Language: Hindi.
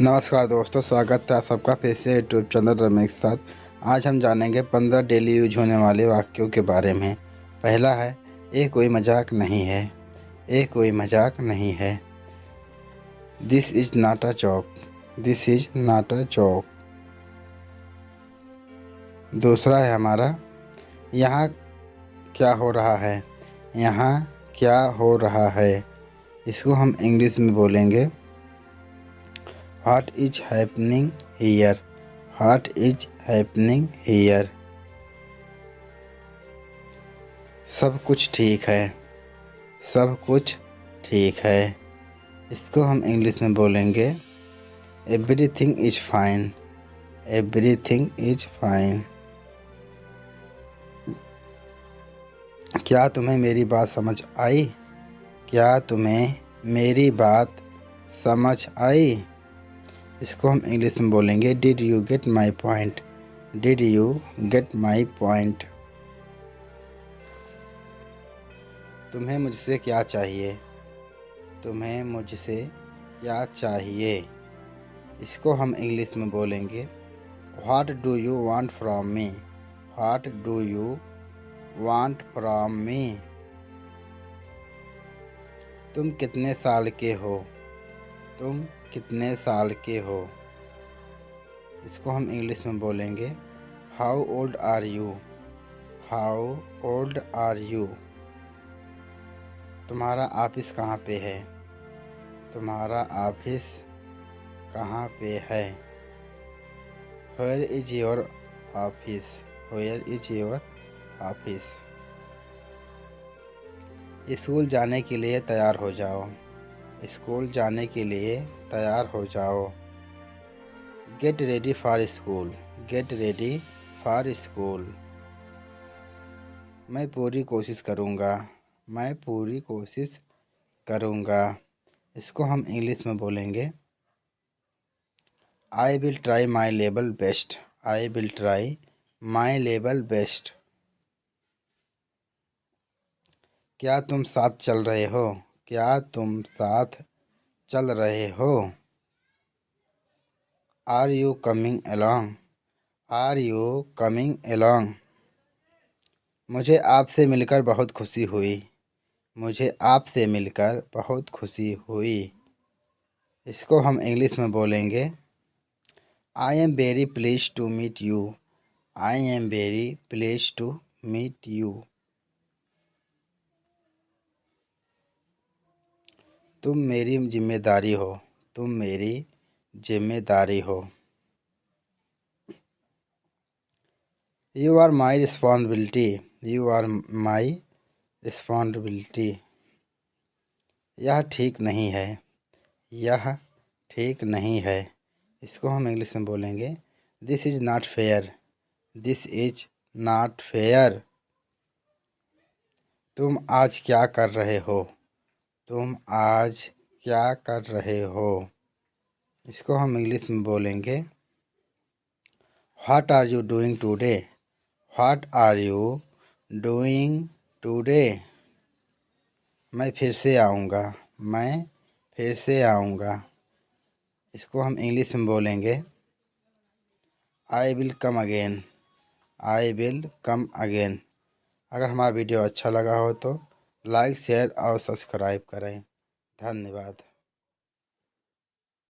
नमस्कार दोस्तों, स्वागत है आप सबका फिर से यूट्यूब चैनल रमेश के साथ। आज हम जानेंगे पंद्रह डेली यूज़ होने वाले वाक्यों के बारे में। पहला है ये कोई मज़ाक नहीं है। ये कोई मज़ाक नहीं है। This is not joke this is not joke दूसरा है हमारा, यहाँ क्या हो रहा है? यहाँ क्या हो रहा है? इसको हम इंग्लिश में बोलेंगे What is happening here? What is happening here? सब कुछ ठीक है। सब कुछ ठीक है। इसको हम इंग्लिश में बोलेंगे everything is fine everything is fine क्या तुम्हें मेरी बात समझ आई? क्या तुम्हें मेरी बात समझ आई? इसको हम इंग्लिश में बोलेंगे did you get my point did you get my point तुम्हें मुझसे क्या चाहिए? तुम्हें मुझसे क्या चाहिए? इसको हम इंग्लिश में बोलेंगे what do you want from me what do you want from me तुम कितने साल के हो? तुम कितने साल के हो? इसको हम इंग्लिश में बोलेंगे how old are you how old are you तुम्हारा ऑफ़िस कहाँ पे है? तुम्हारा ऑफ़िस कहाँ पे है? Where is your office where is your office school जाने के लिए तैयार हो जाओ। स्कूल जाने के लिए तैयार हो जाओ। Get ready for school get ready for school मैं पूरी कोशिश करूँगा। मैं पूरी कोशिश करूँगा। इसको हम इंग्लिश में बोलेंगे। I will try my level best I will try my level best क्या तुम साथ चल रहे हो? क्या तुम साथ चल रहे हो? Are you coming along are you coming along मुझे आपसे मिलकर बहुत खुशी हुई। मुझे आपसे मिलकर बहुत खुशी हुई। इसको हम इंग्लिश में बोलेंगे I am very please to meet you I am very please to meet you तुम मेरी ज़िम्मेदारी हो, तुम मेरी ज़िम्मेदारी हो। You are my responsibility you are my responsibility यह ठीक नहीं है, यह ठीक नहीं है। इसको हम इंग्लिश में बोलेंगे this is not fair this is not fair तुम आज क्या कर रहे हो? तुम आज क्या कर रहे हो? इसको हम इंग्लिश में बोलेंगे what are you doing today what are you doing today मैं फिर से आऊँगा, मैं फिर से आऊँगा। इसको हम इंग्लिश में बोलेंगे I will come again I will come again अगर हमारा वीडियो अच्छा लगा हो तो लाइक शेयर और सब्सक्राइब करें। धन्यवाद।